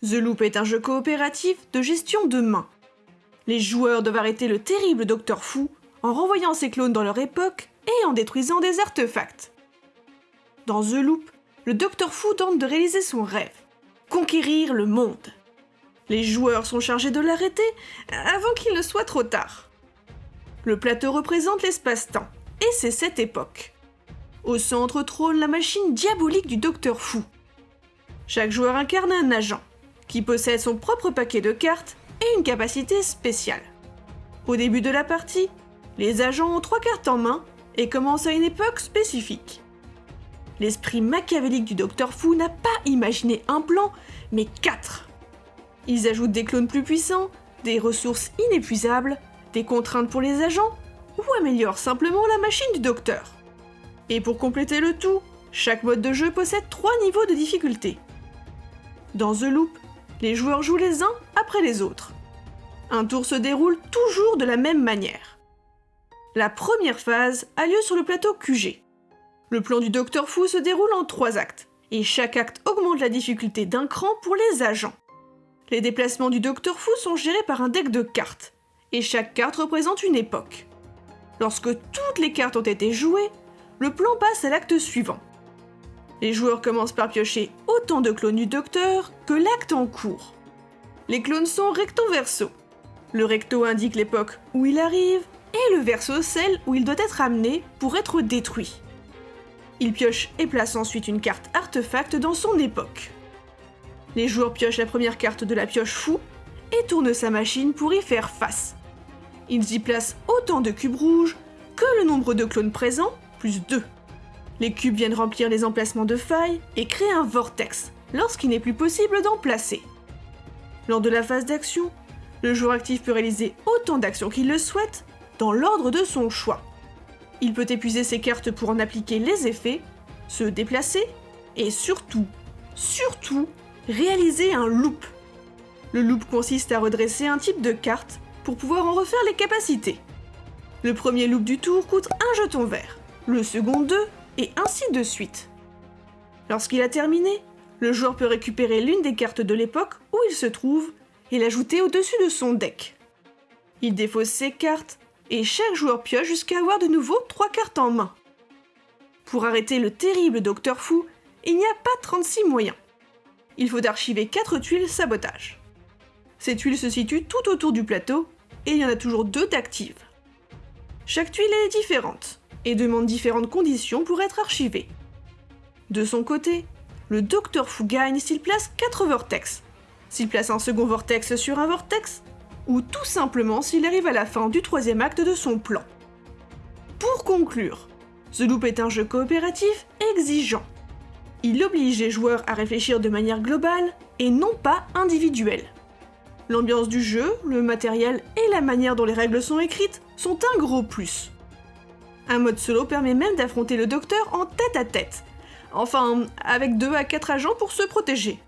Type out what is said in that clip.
The Loop est un jeu coopératif de gestion de main. Les joueurs doivent arrêter le terrible Docteur Fou en renvoyant ses clones dans leur époque et en détruisant des artefacts. Dans The Loop, le Docteur Fou tente de réaliser son rêve, conquérir le monde. Les joueurs sont chargés de l'arrêter avant qu'il ne soit trop tard. Le plateau représente l'espace-temps, et c'est cette époque. Au centre trône la machine diabolique du Docteur Fou. Chaque joueur incarne un agent, qui possède son propre paquet de cartes et une capacité spéciale. Au début de la partie, les agents ont trois cartes en main et commencent à une époque spécifique. L'esprit machiavélique du Docteur Fou n'a pas imaginé un plan, mais quatre. Ils ajoutent des clones plus puissants, des ressources inépuisables, des contraintes pour les agents, ou améliorent simplement la machine du Docteur. Et pour compléter le tout, chaque mode de jeu possède trois niveaux de difficulté. Dans The Loop, les joueurs jouent les uns après les autres. Un tour se déroule toujours de la même manière. La première phase a lieu sur le plateau QG. Le plan du Docteur Fou se déroule en trois actes, et chaque acte augmente la difficulté d'un cran pour les agents. Les déplacements du Docteur Fou sont gérés par un deck de cartes, et chaque carte représente une époque. Lorsque toutes les cartes ont été jouées, le plan passe à l'acte suivant. Les joueurs commencent par piocher autant de clones du docteur que l'acte en cours. Les clones sont recto-verso. Le recto indique l'époque où il arrive et le verso celle où il doit être amené pour être détruit. Il pioche et place ensuite une carte artefact dans son époque. Les joueurs piochent la première carte de la pioche fou et tournent sa machine pour y faire face. Ils y placent autant de cubes rouges que le nombre de clones présents, plus 2. Les cubes viennent remplir les emplacements de failles et créer un vortex lorsqu'il n'est plus possible d'en placer. Lors de la phase d'action, le joueur actif peut réaliser autant d'actions qu'il le souhaite dans l'ordre de son choix. Il peut épuiser ses cartes pour en appliquer les effets, se déplacer et surtout, surtout, réaliser un loop. Le loop consiste à redresser un type de carte pour pouvoir en refaire les capacités. Le premier loop du tour coûte un jeton vert, le second 2 et ainsi de suite. Lorsqu'il a terminé, le joueur peut récupérer l'une des cartes de l'époque où il se trouve et l'ajouter au-dessus de son deck. Il défausse ses cartes et chaque joueur pioche jusqu'à avoir de nouveau 3 cartes en main. Pour arrêter le terrible Docteur Fou, il n'y a pas 36 moyens. Il faut archiver 4 tuiles sabotage. Ces tuiles se situent tout autour du plateau et il y en a toujours deux d'actives. Chaque tuile est différente et demande différentes conditions pour être archivée. De son côté, le Docteur Fou gagne s'il place 4 vortex, s'il place un second vortex sur un vortex, ou tout simplement s'il arrive à la fin du troisième acte de son plan. Pour conclure, The Loop est un jeu coopératif exigeant. Il oblige les joueurs à réfléchir de manière globale et non pas individuelle. L'ambiance du jeu, le matériel et la manière dont les règles sont écrites sont un gros plus. Un mode solo permet même d'affronter le docteur en tête à tête. Enfin, avec 2 à 4 agents pour se protéger.